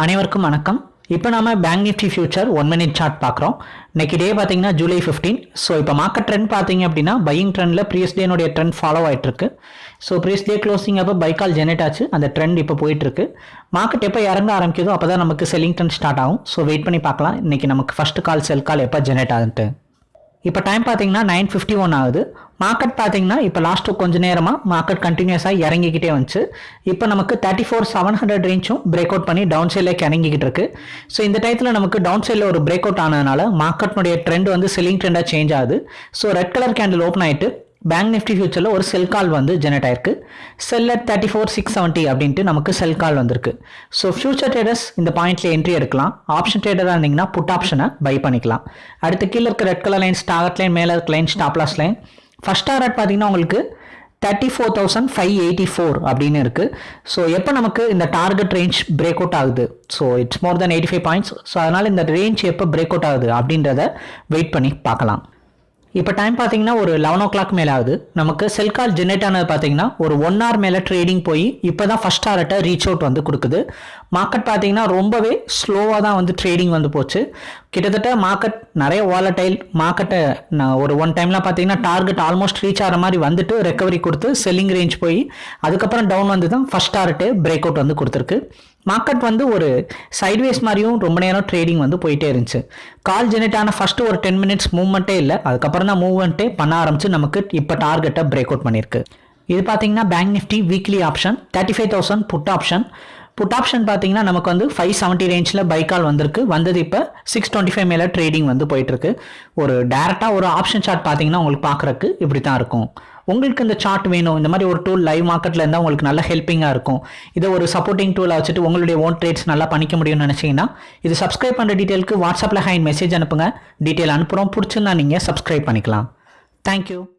அனைவருக்கும் வணக்கம். இப்போ நாம bank Nifty future one minute chart பார்க்குறோம். இன்னைக்கு டே பார்த்தீங்கன்னா ஜூலை ஃபிஃப்டீன் ஸோ இப்போ மார்க்கெட் ட்ரெண்ட் பார்த்தீங்க அப்படின்னா பையிங் ட்ரெண்டில் ப்ரீஸ் டேனுடைய ட்ரெண்ட் ஃபாலோ ஆகிட்டு இருக்கு ஸோ ப்ரீஸ் டே க்ளோசிங் அப்போ பைக்கால் ஜெனரேட் ஆச்சு. அந்த ட்ரெண்ட் இப்போ போயிட்டு இருக்கு மார்க்கெட் எப்போ இறங்க ஆரம்பிக்குதோ அப்போ தான் நமக்கு செல்லிங் ட்ரெண்ட் ஸ்டார்ட் ஆகும். ஸோ வெயிட் பண்ணி பார்க்கலாம். இன்னைக்கு நமக்கு ஃபர்ஸ்ட் கால் செல் கால் எப்போ ஜெனரேட் ஆகுது இப்போ டைம் பார்த்தீங்கன்னா நைன் ஃபிஃப்டி ஒன் ஆகுது. மார்க்கெட் பார்த்தீங்கன்னா இப்போ லாஸ்ட்டு கொஞ்ச நேரமாக மார்க்கெட் கண்டினியூஸாக இறங்கிக்கிட்டே வந்துச்சு. இப்போ நமக்கு தேர்ட்டி ஃபோர் செவன் ஹண்ட்ரட் ரேஞ்சும் பிரேக் அவுட் பண்ணி டவுன் சைடில் இறங்கிக்கிட்டு இருக்கு. ஸோ இந்த டயத்தில் நமக்கு டவுன் சைடில் ஒரு பிரேக் அவுட் ஆனதுனால மார்க்கெட்னுடைய ட்ரெண்ட் வந்து செல்லிங் ட்ரெண்டாக சேஞ்ச் ஆகுது. So red colour candle open ஆகிட்டு பேங்க் நிஃப்டி ஃபியூச்சரில் ஒரு செல் கால் வந்து ஜெனரேட் ஆயிருக்கு. Sell at thirty four six seventy அப்படின்ட்டு நமக்கு செல் கால் வந்திருக்கு. ஸோ ஃபியூச்சர் ட்ரேடர்ஸ் இந்த பாயிண்ட்ல என்ட்ரி எடுக்கலாம். ஆப்ஷன் ட்ரேடராக இருந்தீங்கன்னா புட் ஆப்ஷனை பை பண்ணிக்கலாம். அடுத்து கீழே இருக்க red colour line start line மேலே இருக்க line stop loss line first target பார்த்தீங்கன்னா உங்களுக்கு thirty four thousand five eighty four அப்படின்னு இருக்குது ஸோ எப்போ நமக்கு இந்த டார்கெட் ரேஞ்ச் பிரேக் அவுட் ஆகுது? So it's more than eighty five points so அதனால் இந்த ரேஞ்ச் எப்போ பிரேக் அவுட் ஆகுது அப்படின்றத வெயிட் பண்ணி பார்க்கலாம். இப்போ டைம் பார்த்தீங்கன்னா ஒரு லெவன் ஓ கிளாக் மேலே ஆகுது. நமக்கு செல் கால் ஜென்ரேட் ஆனது பார்த்தீங்கன்னா ஒரு ஒன் ஹவர் மேலே ட்ரேடிங் போய் இப்போ தான் ஃபஸ்ட் டாரட்டை ரீச் அவுட் வந்து கொடுக்குது. மார்க்கெட் பார்த்தீங்கன்னா ரொம்பவே ஸ்லோவாக தான் வந்து ட்ரேடிங் வந்து போச்சு. கிட்டத்தட்ட மார்க்கெட் நிறைய வாலட்டைல் மார்க்கெட்டை நான் ஒரு ஒன் டைம்லாம் பார்த்தீங்கன்னா டார்கெட் ஆல்மோஸ்ட் ரீச் ஆகிற மாதிரி வந்துட்டு ரெக்கவரி கொடுத்து செல்லிங் ரேஞ்ச் போய் அதுக்கப்புறம் டவுன் வந்து தான் ஃபஸ்ட் டாரட்டே பிரேக் அவுட் வந்து கொடுத்துருக்கு. மார்க்கெட் வந்து ஒரு சைட்வேஸ் மாதிரியும் ரொம்ப நேரம் ட்ரேடிங் வந்து போயிட்டே இருந்துச்சு. கால் ஜெனரேட் ஆன ஃபஸ்ட்டு ஒரு டென் மினிட்ஸ் மூவ்மெண்ட்டே இல்லை. அதுக்கப்புறம் தான் மூவ்மெண்ட்டே பண்ண ஆரம்பிச்சு நமக்கு இப்போ டார்கெட்டை பிரேக் அவுட் பண்ணியிருக்கு. இது பார்த்தீங்கன்னா bank Nifty weekly option thirty five thousand put option put option பார்த்தீங்கன்னா நமக்கு வந்து ஃபைவ் செவன்ட்டி ரேஞ்சில் பைக்கால் வந்திருக்கு. வந்தது இப்போ சிக்ஸ் டுவெண்ட்டி ஃபைவ் மேலே ட்ரேடிங் வந்து போயிட்டுருக்கு ஒரு டேரெக்டாக ஒரு ஆப்ஷன் சார்ட் பார்த்தீங்கன்னா உங்களுக்கு பார்க்குறக்கு இப்படி தான் இருக்கும். உங்களுக்கு இந்த சார்ட் வேணும். இந்த மாதிரி ஒரு டூல் லைவ் மார்க்கெட்டில் இருந்தால் உங்களுக்கு நல்ல ஹெல்ப்பிங்காக இருக்கும். இதை ஒரு சப்போர்ட்டிங் டூலாக வச்சுட்டு உங்களுடைய ஓன் ட்ரேட்ஸ் நல்லா பண்ணிக்க முடியும்னு நினச்சிங்கன்னா இது சப்ஸ்கிரைப் பண்ணுற டீட்டெயிலுக்கு வாட்ஸ்அப்பில் ஹைன் மெசேஜ் அனுப்புங்க. டீட்டெயில் அனுப்புகிறோம் பிடிச்சிருந்தா நீங்கள் சப்ஸ்கிரைப் பண்ணிக்கலாம். தேங்க்யூ